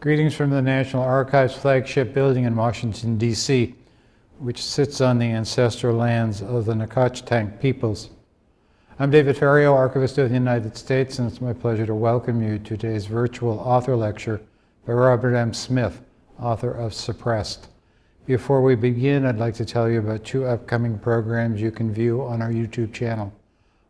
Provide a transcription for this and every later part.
Greetings from the National Archives flagship building in Washington, D.C., which sits on the ancestral lands of the Nacotchtank peoples. I'm David Ferriero, Archivist of the United States, and it's my pleasure to welcome you to today's virtual author lecture by Robert M. Smith, author of Suppressed. Before we begin, I'd like to tell you about two upcoming programs you can view on our YouTube channel.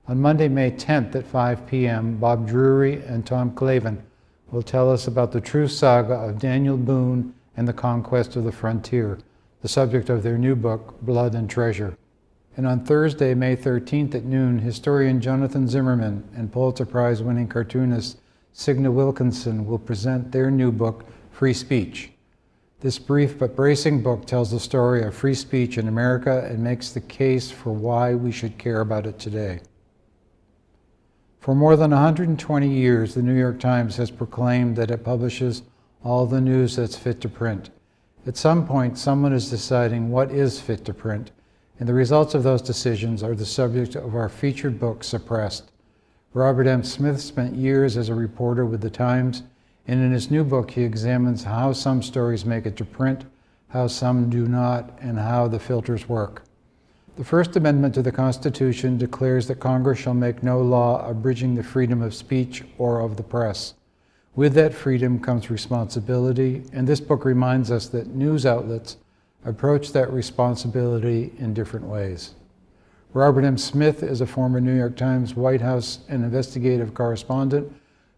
On Monday, May 10th at 5 p.m., Bob Drury and Tom Clavin will tell us about the true saga of Daniel Boone and the conquest of the frontier, the subject of their new book, Blood and Treasure. And on Thursday, May 13th at noon, historian Jonathan Zimmerman and Pulitzer Prize winning cartoonist Signe Wilkinson will present their new book, Free Speech. This brief but bracing book tells the story of free speech in America and makes the case for why we should care about it today. For more than 120 years, the New York Times has proclaimed that it publishes all the news that's fit to print. At some point, someone is deciding what is fit to print, and the results of those decisions are the subject of our featured book, Suppressed. Robert M. Smith spent years as a reporter with the Times, and in his new book, he examines how some stories make it to print, how some do not, and how the filters work. The First Amendment to the Constitution declares that Congress shall make no law abridging the freedom of speech or of the press. With that freedom comes responsibility, and this book reminds us that news outlets approach that responsibility in different ways. Robert M. Smith is a former New York Times White House and investigative correspondent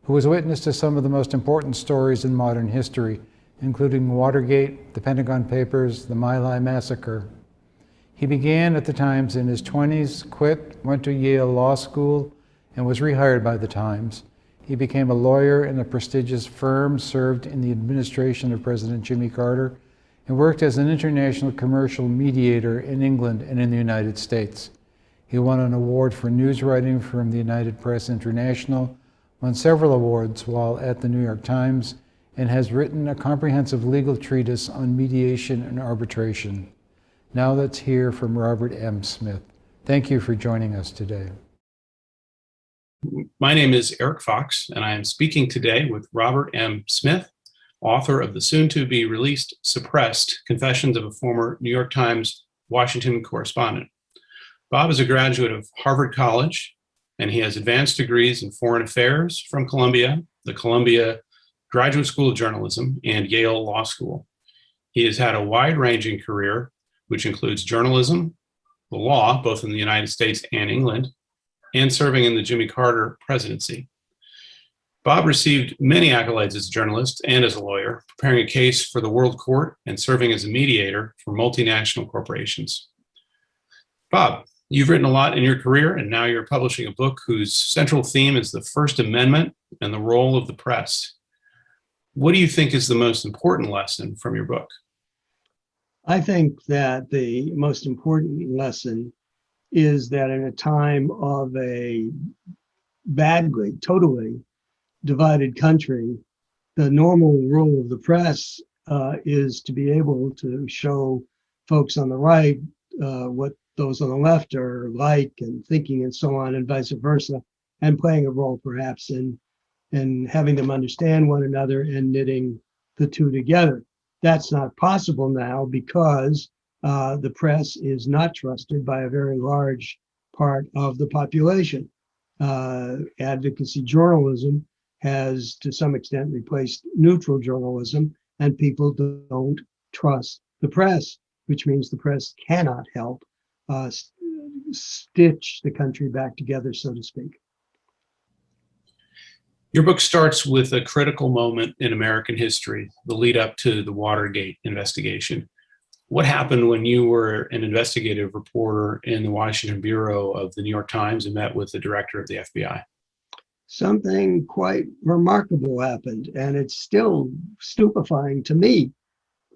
who was witness to some of the most important stories in modern history, including Watergate, the Pentagon Papers, the My Lai Massacre, he began at the Times in his 20s, quit, went to Yale Law School, and was rehired by the Times. He became a lawyer in a prestigious firm, served in the administration of President Jimmy Carter, and worked as an international commercial mediator in England and in the United States. He won an award for news writing from the United Press International, won several awards while at the New York Times, and has written a comprehensive legal treatise on mediation and arbitration. Now let's hear from Robert M. Smith. Thank you for joining us today. My name is Eric Fox, and I am speaking today with Robert M. Smith, author of the soon-to-be released Suppressed Confessions of a Former New York Times Washington Correspondent. Bob is a graduate of Harvard College, and he has advanced degrees in foreign affairs from Columbia, the Columbia Graduate School of Journalism, and Yale Law School. He has had a wide-ranging career which includes journalism, the law, both in the United States and England, and serving in the Jimmy Carter presidency. Bob received many accolades as a journalist and as a lawyer, preparing a case for the World Court and serving as a mediator for multinational corporations. Bob, you've written a lot in your career, and now you're publishing a book whose central theme is the First Amendment and the role of the press. What do you think is the most important lesson from your book? I think that the most important lesson is that in a time of a badly, totally divided country, the normal role of the press uh, is to be able to show folks on the right uh, what those on the left are like and thinking and so on and vice versa, and playing a role perhaps in, in having them understand one another and knitting the two together. That's not possible now because uh, the press is not trusted by a very large part of the population. Uh, advocacy journalism has to some extent replaced neutral journalism and people don't trust the press, which means the press cannot help uh, stitch the country back together, so to speak. Your book starts with a critical moment in American history, the lead up to the Watergate investigation. What happened when you were an investigative reporter in the Washington Bureau of the New York Times and met with the director of the FBI? Something quite remarkable happened, and it's still stupefying to me.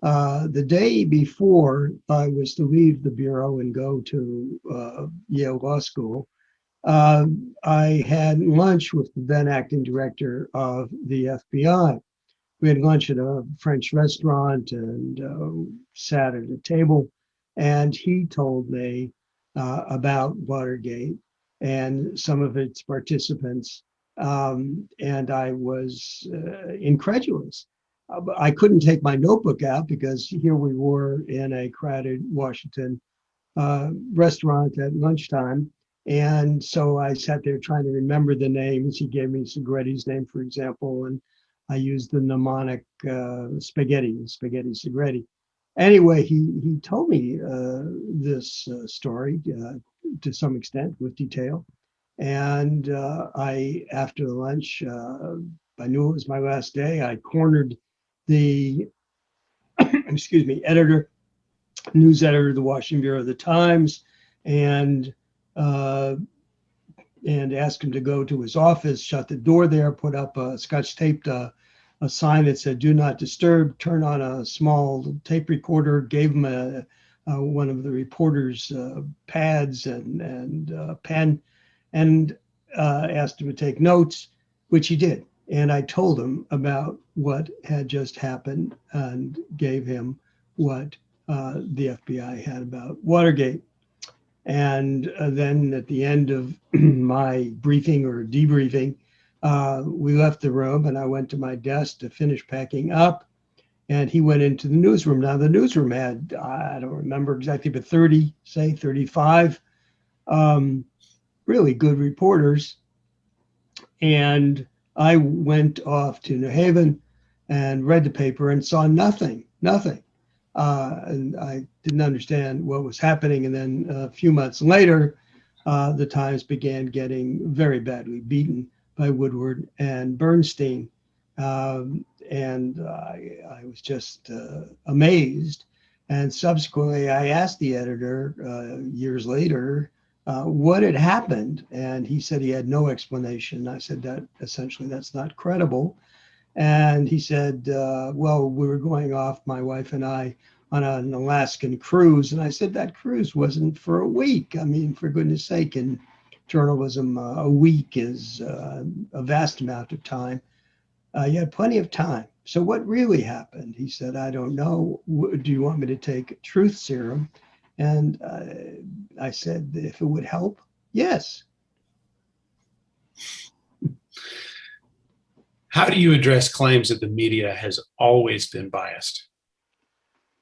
Uh, the day before I was to leave the Bureau and go to uh, Yale Law School, uh, I had lunch with the then acting director of the FBI. We had lunch at a French restaurant and uh, sat at a table, and he told me uh, about Watergate and some of its participants. Um, and I was uh, incredulous. uh, I couldn't take my notebook out because here we were in a crowded Washington uh, restaurant at lunchtime. And so I sat there trying to remember the names. He gave me Segretti's name, for example, and I used the mnemonic uh, spaghetti, spaghetti Segretti. Anyway, he, he told me uh, this uh, story uh, to some extent with detail. And uh, I, after the lunch, uh, I knew it was my last day. I cornered the, excuse me, editor, news editor of the Washington Bureau of the Times, and uh, and asked him to go to his office, shut the door there, put up a scotch taped uh, a sign that said "Do not disturb." Turn on a small tape recorder. Gave him a, a one of the reporter's uh, pads and and uh, pen, and uh, asked him to take notes, which he did. And I told him about what had just happened and gave him what uh, the FBI had about Watergate. And uh, then at the end of my briefing or debriefing, uh, we left the room and I went to my desk to finish packing up. And he went into the newsroom. Now, the newsroom had, I don't remember exactly, but 30, say 35 um, really good reporters. And I went off to New Haven and read the paper and saw nothing, nothing. Uh, and I didn't understand what was happening. And then a few months later, uh, the Times began getting very badly beaten by Woodward and Bernstein. Um, and I, I, was just uh, amazed. And subsequently, I asked the editor uh, years later uh, what had happened. And he said he had no explanation. I said that essentially that's not credible. And he said, uh, well, we were going off, my wife and I, on an Alaskan cruise. And I said, that cruise wasn't for a week. I mean, for goodness sake, in journalism, uh, a week is uh, a vast amount of time. Uh, you had plenty of time. So what really happened? He said, I don't know. Do you want me to take truth serum? And uh, I said, if it would help, yes. How do you address claims that the media has always been biased?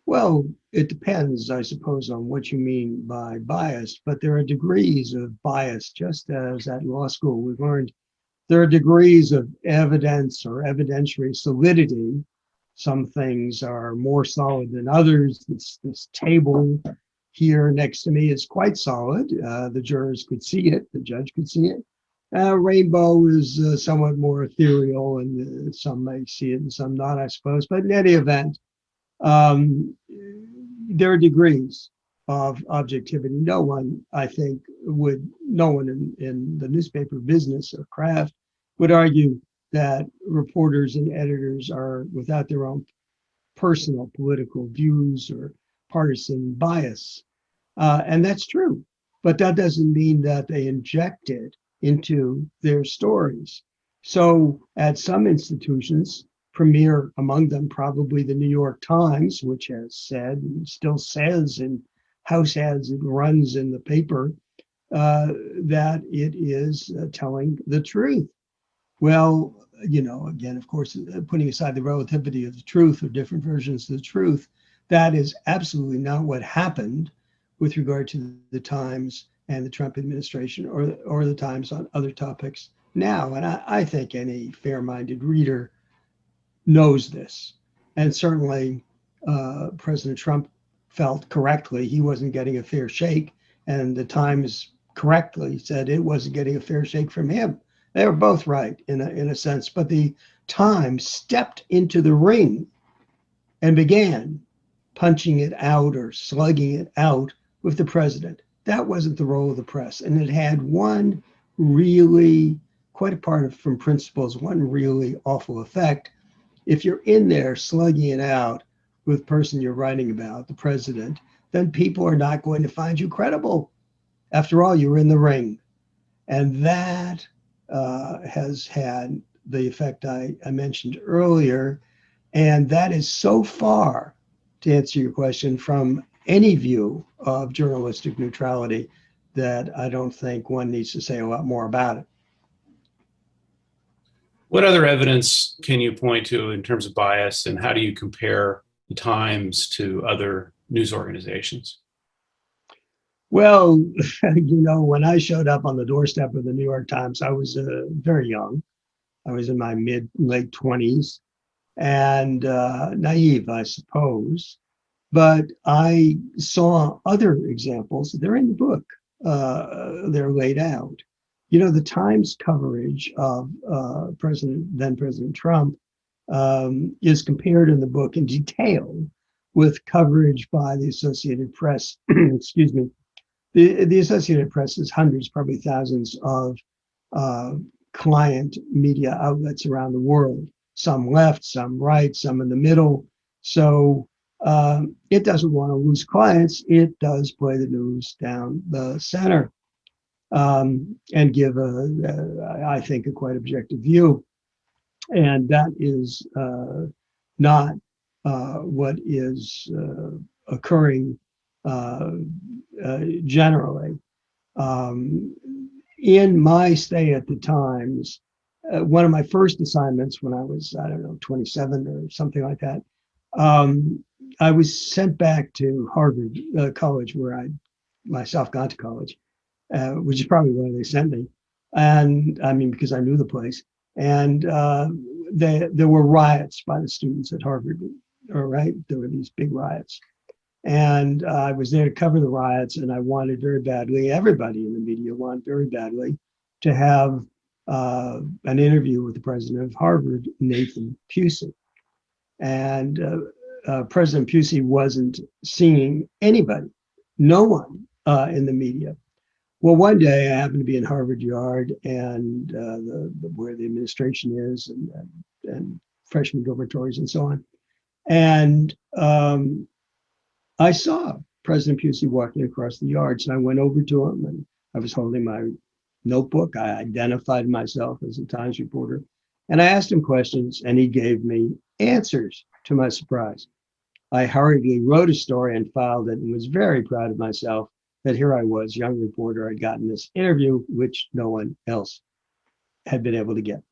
Well, it depends, I suppose, on what you mean by bias, but there are degrees of bias, just as at law school we've learned there are degrees of evidence or evidentiary solidity. Some things are more solid than others. This, this table here next to me is quite solid. Uh, the jurors could see it, the judge could see it. Uh, rainbow is uh, somewhat more ethereal, and uh, some may see it and some not, I suppose. But in any event, um, there are degrees of objectivity. No one, I think, would, no one in, in the newspaper business or craft would argue that reporters and editors are without their own personal political views or partisan bias. Uh, and that's true. But that doesn't mean that they inject it into their stories. So at some institutions, premier among them probably the New York Times, which has said and still says in house ads it runs in the paper uh, that it is uh, telling the truth. Well, you know, again, of course, uh, putting aside the relativity of the truth or different versions of the truth, that is absolutely not what happened with regard to the Times and the Trump administration or, or the Times on other topics now. And I, I think any fair minded reader knows this. And certainly uh, President Trump felt correctly he wasn't getting a fair shake. And the Times correctly said it wasn't getting a fair shake from him. They were both right in a, in a sense, but the Times stepped into the ring and began punching it out or slugging it out with the president. That wasn't the role of the press. And it had one really, quite apart from principles, one really awful effect. If you're in there slugging it out with the person you're writing about, the president, then people are not going to find you credible. After all, you're in the ring. And that uh, has had the effect I, I mentioned earlier. And that is so far, to answer your question, from any view of journalistic neutrality that I don't think one needs to say a lot more about it. What other evidence can you point to in terms of bias, and how do you compare the Times to other news organizations? Well, you know, when I showed up on the doorstep of the New York Times, I was uh, very young. I was in my mid late 20s and uh, naive, I suppose. But I saw other examples. They're in the book. Uh, they're laid out. You know, the Times coverage of uh, President then President Trump um, is compared in the book in detail with coverage by the Associated Press. excuse me. The, the Associated Press is hundreds, probably thousands of uh, client media outlets around the world, some left, some right, some in the middle. So um, it doesn't want to lose clients. It does play the news down the center um, and give, a, a, I think, a quite objective view. And that is uh, not uh, what is uh, occurring uh, uh, generally. Um, in my stay at the Times, uh, one of my first assignments when I was, I don't know, 27 or something like that, um, I was sent back to Harvard uh, College, where I myself got to college, uh, which is probably why they sent me. And I mean, because I knew the place. And uh, they, there were riots by the students at Harvard, all right? There were these big riots. And I was there to cover the riots, and I wanted very badly, everybody in the media wanted very badly to have uh, an interview with the president of Harvard, Nathan Pusey. And uh, uh President Pusey wasn't seeing anybody, no one uh, in the media. Well, one day I happened to be in Harvard Yard and uh, the, the, where the administration is and, and, and freshman dormitories and so on. And um, I saw President Pusey walking across the yards, and I went over to him, and I was holding my notebook. I identified myself as a Times reporter, and I asked him questions, and he gave me answers. To my surprise, I hurriedly wrote a story and filed it, and was very proud of myself that here I was, young reporter, I'd gotten this interview, which no one else had been able to get.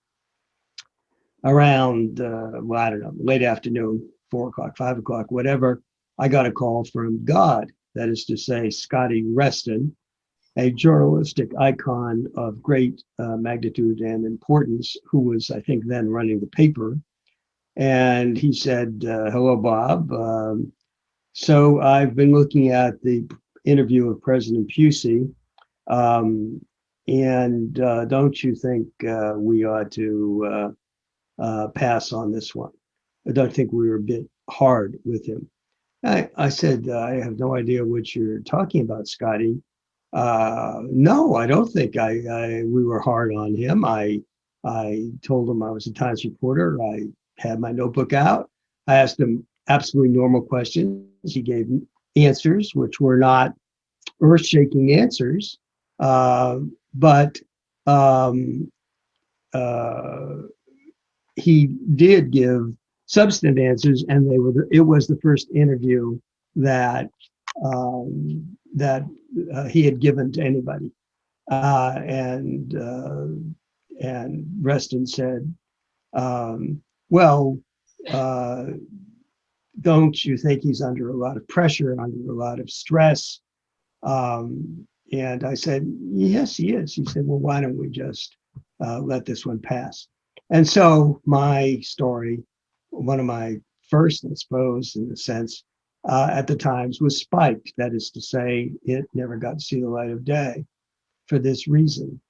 Around, uh, well, I don't know, late afternoon, four o'clock, five o'clock, whatever, I got a call from God, that is to say, Scotty Reston, a journalistic icon of great uh, magnitude and importance, who was, I think, then running the paper. And he said, uh, Hello, Bob. Um, so I've been looking at the interview of President Pusey. Um, and uh, don't you think uh, we ought to uh, uh, pass on this one? I don't think we were a bit hard with him. I, I said, I have no idea what you're talking about, Scotty. Uh, no, I don't think I, I, we were hard on him. I I told him I was a Times reporter. I had my notebook out. I asked him absolutely normal questions. He gave answers which were not earth-shaking answers, uh, but um, uh, he did give substantive answers, and they were. The, it was the first interview that um, that uh, he had given to anybody, uh, and uh, and Reston said, um, "Well, uh, don't you think he's under a lot of pressure, under a lot of stress?" Um, and I said, "Yes, he is." He said, "Well, why don't we just uh, let this one pass?" And so my story one of my first, I suppose, in a sense, uh, at the Times was spiked. That is to say, it never got to see the light of day for this reason.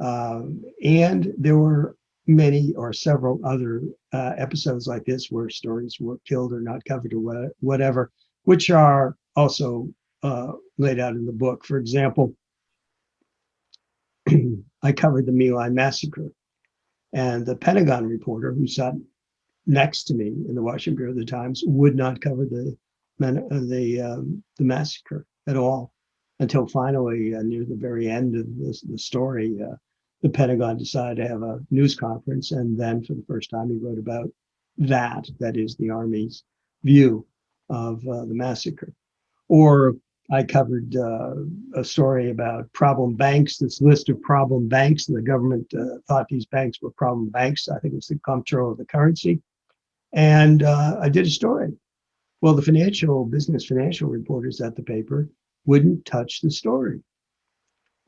Um, and there were many or several other uh, episodes like this where stories were killed or not covered or whatever, which are also uh, laid out in the book. For example, I covered the My Lai massacre, and the Pentagon reporter who sat next to me in the Washington Bureau of the Times would not cover the uh, the um, the massacre at all until finally uh, near the very end of the story uh, the Pentagon decided to have a news conference and then for the first time he wrote about that that is the army's view of uh, the massacre or I covered uh, a story about problem banks, this list of problem banks. and The government uh, thought these banks were problem banks. I think it was the comptroller of the currency. And uh, I did a story. Well, the financial business financial reporters at the paper wouldn't touch the story.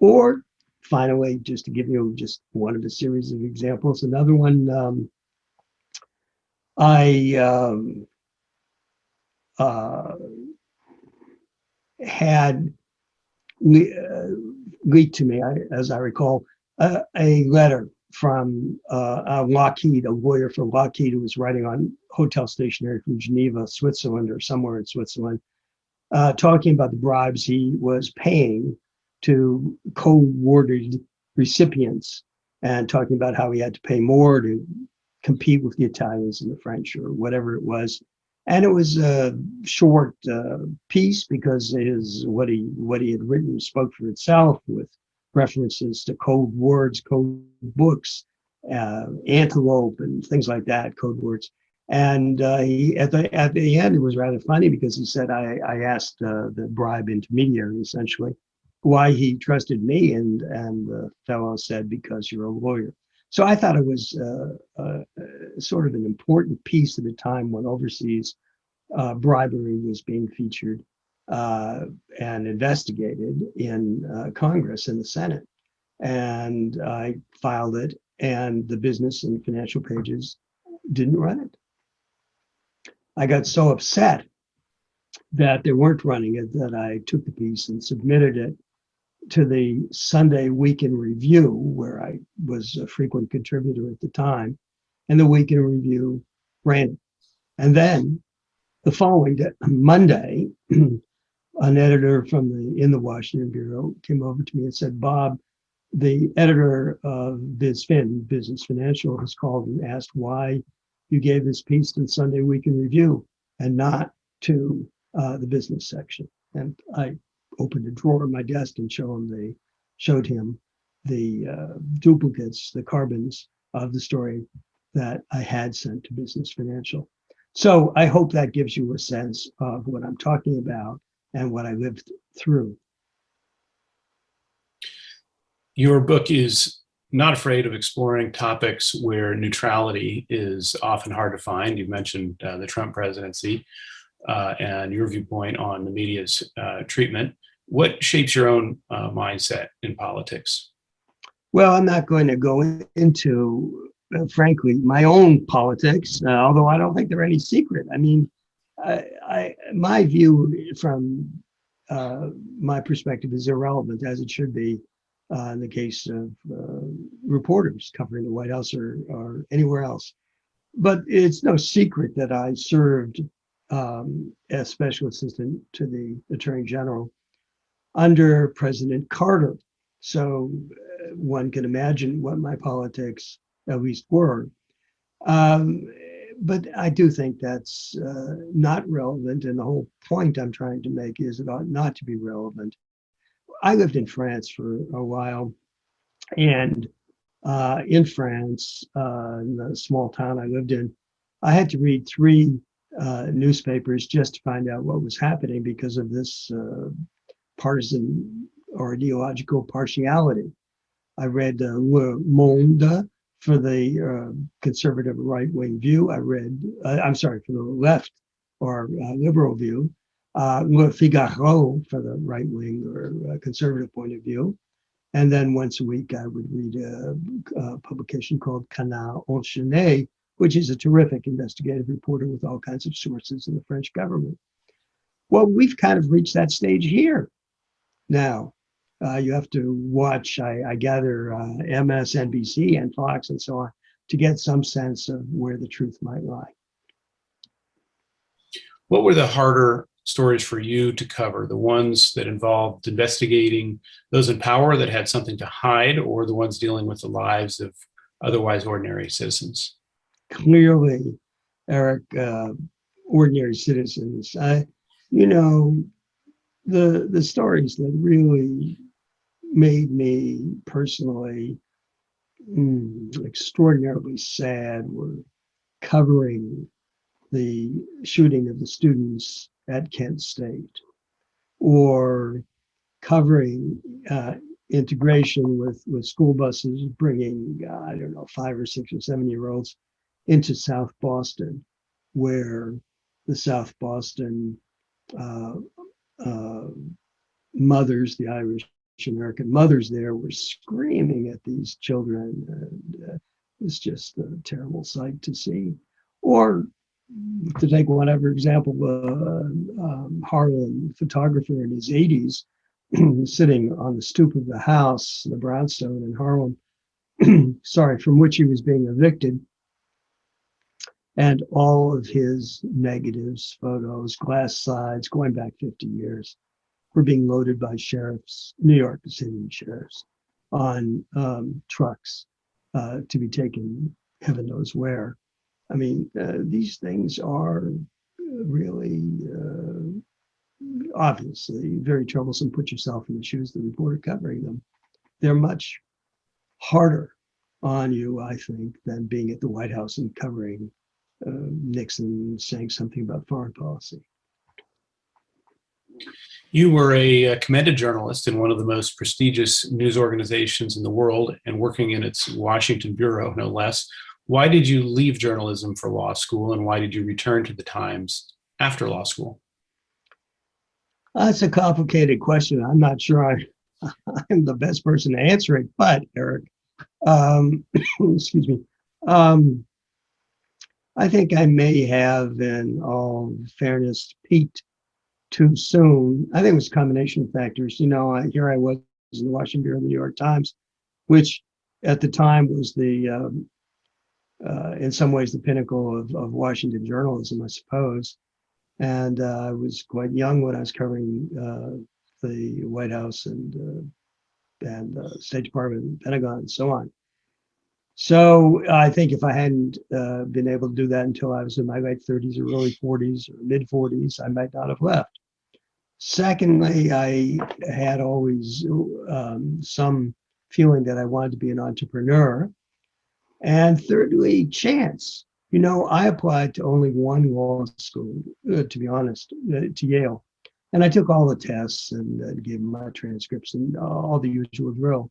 Or finally, just to give you just one of a series of examples, another one, um, I um, uh, had le- uh, leaked to me, I, as I recall, uh, a letter from uh, a Lockheed, a lawyer for Lockheed who was writing on hotel stationery from Geneva, Switzerland, or somewhere in Switzerland, uh, talking about the bribes he was paying to co-warded recipients and talking about how he had to pay more to compete with the Italians and the French or whatever it was. And it was a short uh, piece because his what he what he had written spoke for itself with references to code words, code books, uh, antelope, and things like that, code words. And uh, he, at the at the end, it was rather funny because he said, "I I asked uh, the bribe intermediary essentially why he trusted me, and and the fellow said because you're a lawyer." So I thought it was uh, uh, sort of an important piece at a time when overseas uh, bribery was being featured uh, and investigated in uh, Congress and the Senate. And I filed it, and the business and financial pages didn't run it. I got so upset that they weren't running it that I took the piece and submitted it to the Sunday Week in Review, where I was a frequent contributor at the time, and the Week in Review ran it. And then the following day, Monday, an editor from the in the Washington Bureau came over to me and said, Bob, the editor of BizFin, Business Financial, has called and asked why you gave this piece to the Sunday Week in Review and not to uh, the business section. And I opened a drawer in my desk and showed him the showed him the uh, duplicates, the carbons of the story that I had sent to Business Financial. So I hope that gives you a sense of what I'm talking about and what I lived through. Your book is not afraid of exploring topics where neutrality is often hard to find. You mentioned uh, the Trump presidency uh, and your viewpoint on the media's uh, treatment. What shapes your own uh, mindset in politics? Well, I'm not going to go into, uh, frankly, my own politics, uh, although I don't think they're any secret. I mean, I, I my view from my perspective is irrelevant, as it should be uh, in the case of uh, reporters covering the White House or, or anywhere else. But it's no secret that I served um, as special assistant to the Attorney General under President Carter. So uh, one can imagine what my politics at least were. Um, but I do think that's uh, not relevant. And the whole point I'm trying to make is it ought not to be relevant. I lived in France for a while, and uh, in France, uh, in the small town I lived in, I had to read three uh, newspapers just to find out what was happening because of this uh, partisan or ideological partiality. I read uh, Le Monde for the uh, conservative right-wing view. I read, I'm sorry, for the left or liberal view uh, Le Figaro for the right wing or uh, conservative point of view. And then once a week, I would read a, a publication called Canard Enchaîné, which is a terrific investigative reporter with all kinds of sources in the French government. Well, we've kind of reached that stage here now. Uh, you have to watch, I, I gather, uh, MSNBC and Fox and so on to get some sense of where the truth might lie. What were the harder stories for you to cover, the ones that involved investigating those in power that had something to hide or the ones dealing with the lives of otherwise ordinary citizens? Clearly, Eric, uh, ordinary citizens. I, you know, the the stories that really made me personally mm, extraordinarily sad were covering the shooting of the students at Kent State. or covering uh, integration with, with school buses bringing, uh, I don't know, five or six or seven year olds into South Boston, where the South Boston uh, uh, mothers, the Irish American mothers there, were screaming at these children. And, uh, just a terrible sight to see. Or to take whatever example, uh, um, Harlem, photographer in his 80s, sitting on the stoop of the house, the brownstone in Harlem, sorry, from which he was being evicted. And all of his negatives, photos, glass sides, going back 50 years, were being loaded by sheriffs, New York City sheriffs, on um, trucks uh, to be taken heaven knows where. I mean, uh, these things are really uh, obviously very troublesome. Put yourself in the shoes of the reporter covering them. They're much harder on you, I think, than being at the White House and covering uh, Nixon saying something about foreign policy. You were a commended journalist in one of the most prestigious news organizations in the world and working in its Washington bureau, no less. Why did you leave journalism for law school and why did you return to the Times after law school? That's a complicated question. I'm not sure I, I'm the best person to answer it, but Eric, um, excuse me. Um, I think I may have, in all fairness, peaked too soon. I think it was a combination of factors. You know, I, here I was in the Washington Bureau of the New York Times, which at the time was the, um, uh, in some ways, the pinnacle of, of Washington journalism, I suppose. And uh, I was quite young when I was covering uh, the White House and uh, and uh, State Department, and Pentagon, and so on. So I think if I hadn't uh, been able to do that until I was in my late 30s or early 40s or mid 40s, I might not have left. Secondly, I had always um, some feeling that I wanted to be an entrepreneur. And thirdly, chance. You know, I applied to only one law school, uh, to be honest, uh, to Yale. And I took all the tests and uh, gave my transcripts and all the usual drill.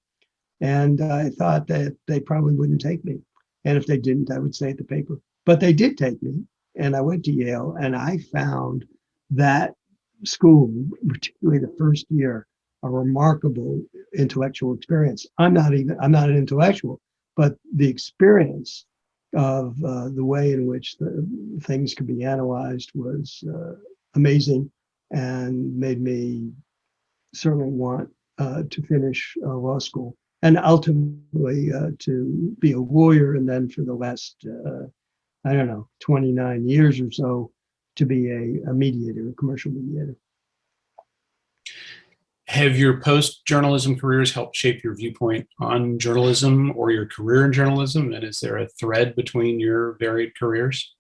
And I thought that they probably wouldn't take me. And if they didn't, I would stay at the paper. But they did take me. And I went to Yale and I found that school, particularly the first year, a remarkable intellectual experience. I'm not even, I'm not an intellectual, but the experience of uh, the way in which the things could be analyzed was uh, amazing and made me certainly want uh, to finish uh, law school and ultimately uh, to be a lawyer and then for the last uh, i don't know 29 years or so to be a, a mediator a commercial mediator. Have your post journalism careers helped shape your viewpoint on journalism or your career in journalism? And is there a thread between your varied careers?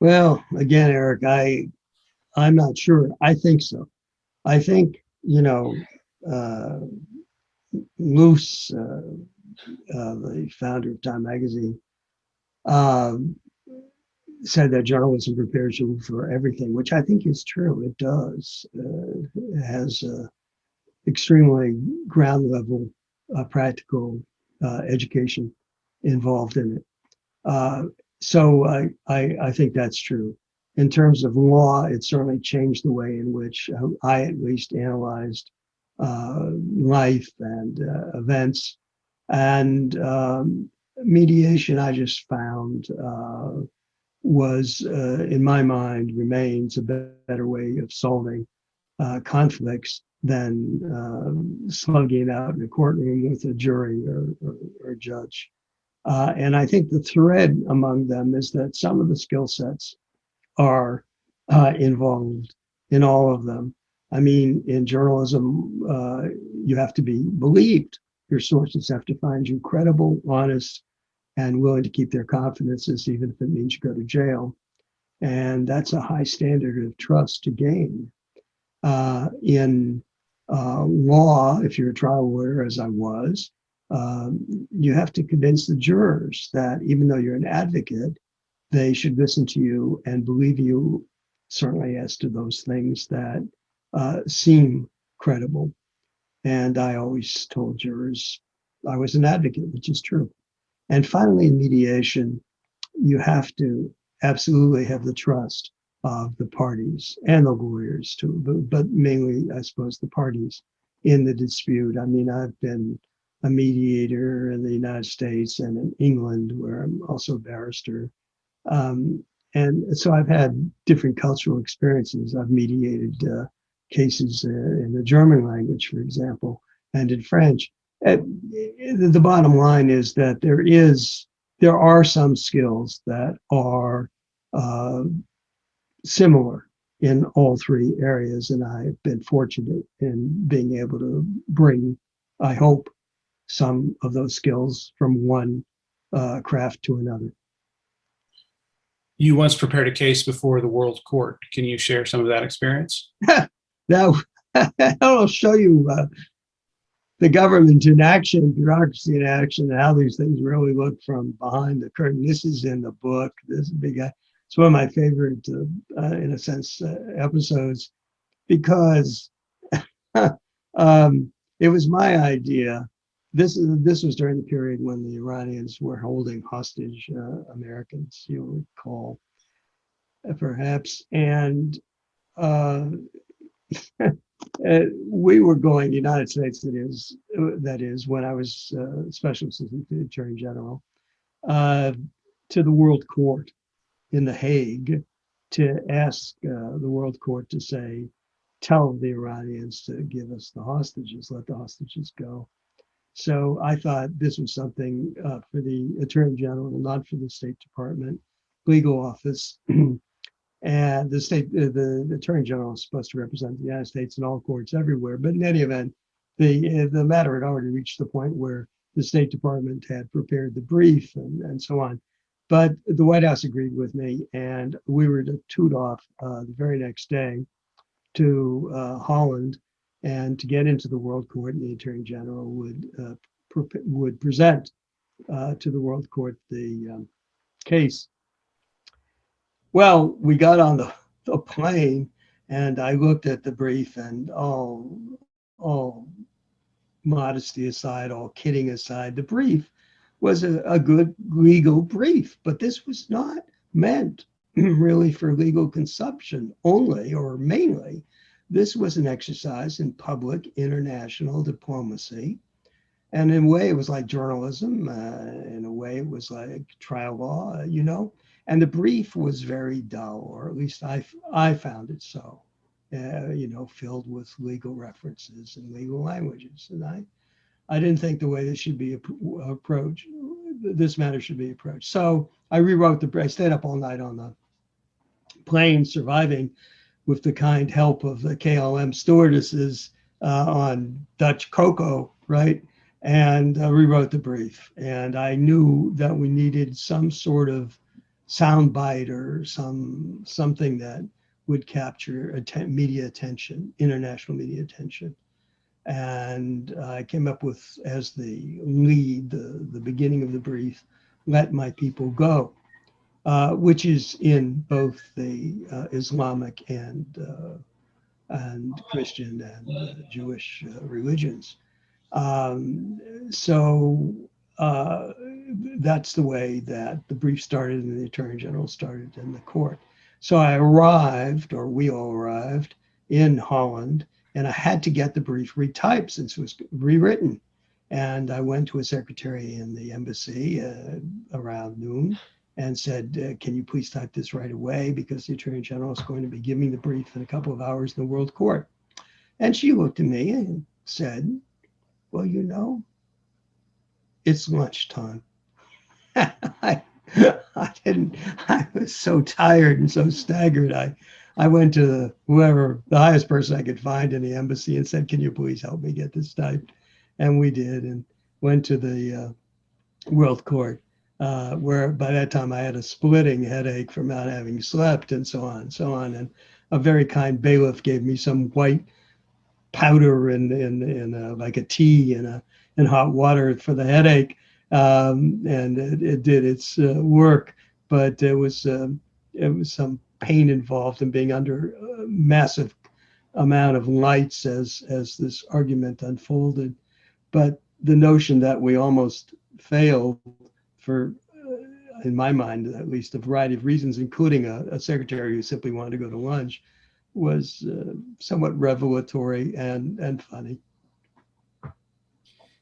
Well again eric i i'm not sure. I think so. I think you know uh, Luce, uh, uh, the founder of Time Magazine, um, said that journalism prepares you for everything, which I think is true. It does. Uh, it has extremely ground level uh, practical uh, education involved in it. Uh, so I, I, I, think that's true. In terms of law, it certainly changed the way in which I at least analyzed uh, life and uh, events. And um, mediation, I just found, uh, was, uh, in my mind, remains a better way of solving uh, conflicts than um, slugging out in a courtroom with a jury or, or, or judge. Uh, and I think the thread among them is that some of the skill sets are involved in all of them. I mean, in journalism, uh, you have to be believed. Your sources have to find you credible, honest, and willing to keep their confidences, even if it means you go to jail. And that's a high standard of trust to gain. Uh, in uh, law, if you're a trial lawyer, as I was, um, you have to convince the jurors that even though you're an advocate, they should listen to you and believe you, certainly as to those things that uh, seem credible. And I always told jurors I was an advocate, which is true. And finally, in mediation, you have to absolutely have the trust of the parties and the lawyers too, but, but mainly, I suppose, the parties in the dispute. I mean, I've been a mediator in the United States and in England, where I'm also a barrister. Um, and so I've had different cultural experiences. I've mediated uh, cases uh, in the German language, for example, and in French. Uh, the bottom line is that there is there are some skills that are uh, similar in all three areas, and I've been fortunate in being able to bring, I hope, some of those skills from one uh, craft to another. You once prepared a case before the World Court. Can you share some of that experience? Now, I'll show you uh, the government in action, bureaucracy in action, and how these things really look from behind the curtain. This is in the book. This is big. It's one of my favorite, uh, uh, in a sense, uh, episodes because um, it was my idea. This this was during the period when the Iranians were holding hostage uh, Americans. You'll recall, uh, perhaps, and. Uh, we were going, the United States, that is, that is, when I was uh, Special Assistant to the Attorney General, uh, to the World Court in The Hague to ask uh, the World Court to say, tell the Iranians to give us the hostages, let the hostages go. So I thought this was something uh, for the Attorney General, not for the State Department legal office. And the state, uh, the, the attorney general is supposed to represent the United States in all courts everywhere. But in any event, the uh, the matter had already reached the point where the State Department had prepared the brief and, and so on. But the White House agreed with me, and we were to toot off uh, the very next day to uh, Holland and to get into the World Court. And the Attorney General would uh, pre- would present uh, to the World Court the um, case well, we got on the, the plane and I looked at the brief and all, all modesty aside, all kidding aside, the brief was a, a good legal brief, but this was not meant really for legal consumption only or mainly. This was an exercise in public international diplomacy. And in a way, it was like journalism. Uh, in a way, it was like trial law, you know. And the brief was very dull, or at least I, I found it so, uh, you know, filled with legal references and legal languages. And I, I didn't think the way this should be approached, this matter should be approached. So I rewrote the, I stayed up all night on the plane, surviving with the kind help of the KLM stewardesses uh, on Dutch cocoa, right? And uh, rewrote the brief. And I knew that we needed some sort of soundbite or some something that would capture media attention, international media attention. And I came up with as the lead, the, the beginning of the brief, let my people go, uh, which is in both the uh, Islamic and uh, and Christian and Jewish uh, religions. Um, so uh, that's the way that the brief started and the attorney general started in the court. So I arrived, or we all arrived in Holland, and I had to get the brief retyped since it was rewritten. And I went to a secretary in the embassy uh, around noon and said, uh, Can you please type this right away? Because the attorney general is going to be giving the brief in a couple of hours in the World Court. And she looked at me and said, Well, you know, it's lunchtime. I, I didn't, I was so tired and so staggered. I, I went to the, whoever, the highest person I could find in the embassy and said, Can you please help me get this typed? And we did, and went to the uh, World Court, uh, where by that time I had a splitting headache from not having slept and so on and so on. And a very kind bailiff gave me some white powder and in, in, in like a tea and a in hot water for the headache, um, and it, it, did its uh, work. But it was uh, it was some pain involved in being under uh, massive amount of lights as as this argument unfolded, but the notion that we almost failed for, uh, in my mind at least, a variety of reasons, including a, a secretary who simply wanted to go to lunch, was uh, somewhat revelatory and and funny.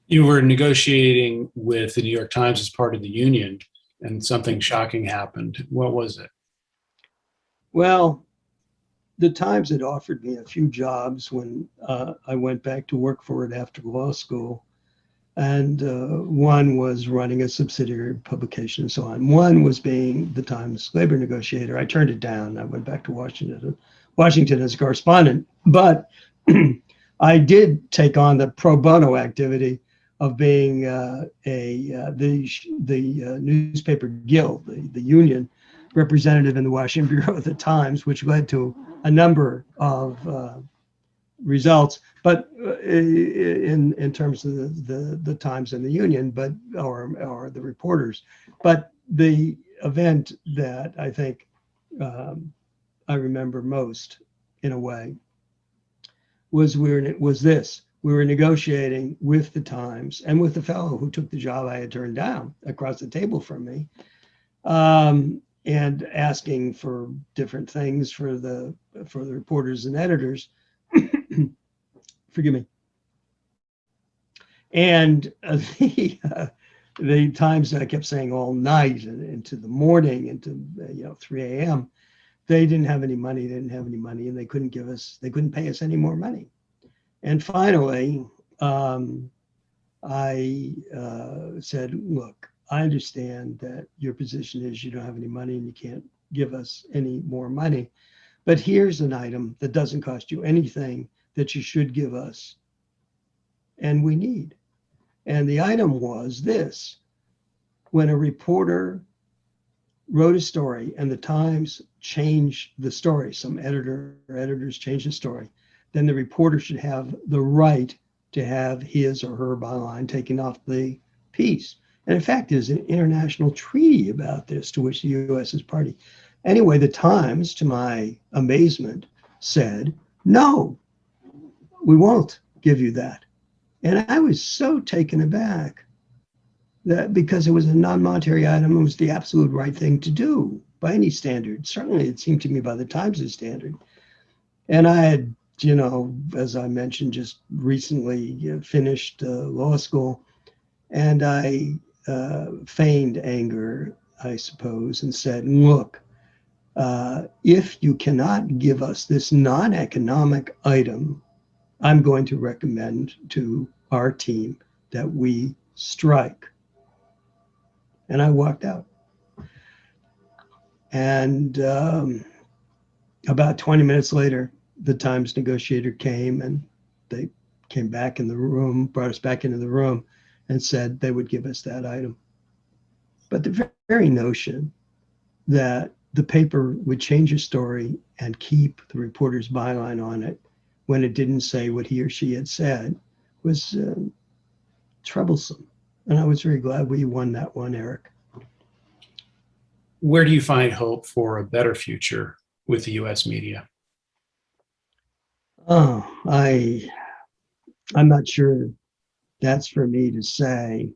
You were negotiating with the New York Times as part of the union, and something shocking happened. What was it? Well, the Times had offered me a few jobs when uh, I went back to work for it after law school. And uh, one was running a subsidiary publication and so on. One was being the Times labor negotiator. I turned it down. I went back to Washington, Washington as a correspondent. But I did take on the pro bono activity of being uh, a uh, the the uh, newspaper guild, the, the union representative in the Washington Bureau of the Times, which led to a number of uh, results, but uh, in in terms of the, the the Times and the Union, but or or the reporters, but the event that I think um, I remember most, in a way, was we it was this: we were negotiating with the Times and with the fellow who took the job I had turned down across the table from me. Um, and asking for different things for the for the reporters and editors. Forgive me. And uh, the uh, the times that I kept saying all night and into the morning into uh, you know 3 a.m. They didn't have any money. They didn't have any money, and they couldn't give us. They couldn't pay us any more money. And finally, um, I uh, said, "Look, I understand that your position is you don't have any money and you can't give us any more money. But here's an item that doesn't cost you anything that you should give us and we need. And the item was this when a reporter wrote a story and the Times changed the story, some editor or editors changed the story, then the reporter should have the right to have his or her byline taken off the piece. And in fact, there's an international treaty about this to which the US is party. Anyway, the Times, to my amazement, said, no, we won't give you that. And I was so taken aback that because it was a non monetary item, it was the absolute right thing to do by any standard. Certainly, it seemed to me by the Times' standard. And I had, you know, as I mentioned, just recently finished uh, law school. And I uh, feigned anger, I suppose, and said, look, uh, if you cannot give us this non economic item, I'm going to recommend to our team that we strike. And I walked out. And um, about 20 minutes later, the Times negotiator came and they came back in the room, brought us back into the room and said they would give us that item. But the very notion that the paper would change a story and keep the reporter's byline on it when it didn't say what he or she had said was uh, troublesome. And I was very glad we won that one, Eric. Where do you find hope for a better future with the US media? Oh, I I'm not sure that's for me to say.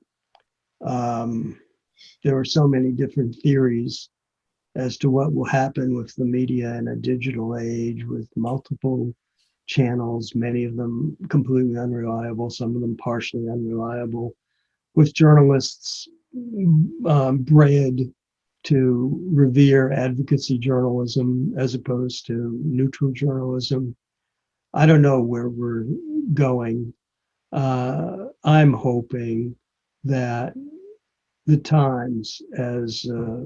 Um, there are so many different theories as to what will happen with the media in a digital age with multiple channels, many of them completely unreliable, some of them partially unreliable, with journalists um, bred to revere advocacy journalism as opposed to neutral journalism. I don't know where we're going. Uh, I'm hoping that the Times, as uh,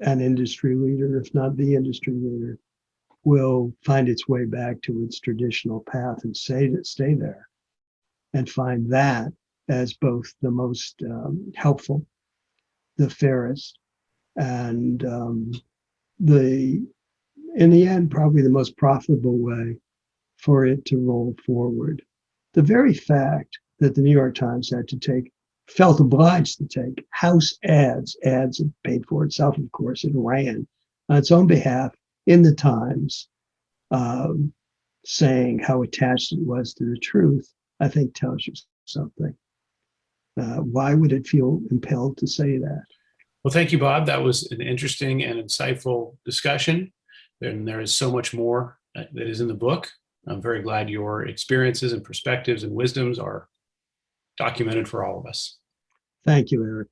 an industry leader, if not the industry leader, will find its way back to its traditional path and stay, stay there and find that as both the most um, helpful, the fairest, and um, the, in the end, probably the most profitable way for it to roll forward the very fact that the New York Times had to take, felt obliged to take house ads, ads it paid for itself, of course, it ran on its own behalf in the Times, um, saying how attached it was to the truth, I think tells you something. Uh, why would it feel impelled to say that? Well, thank you, Bob. That was an interesting and insightful discussion. And there is so much more that is in the book. I'm very glad your experiences and perspectives and wisdoms are documented for all of us. Thank you, Eric.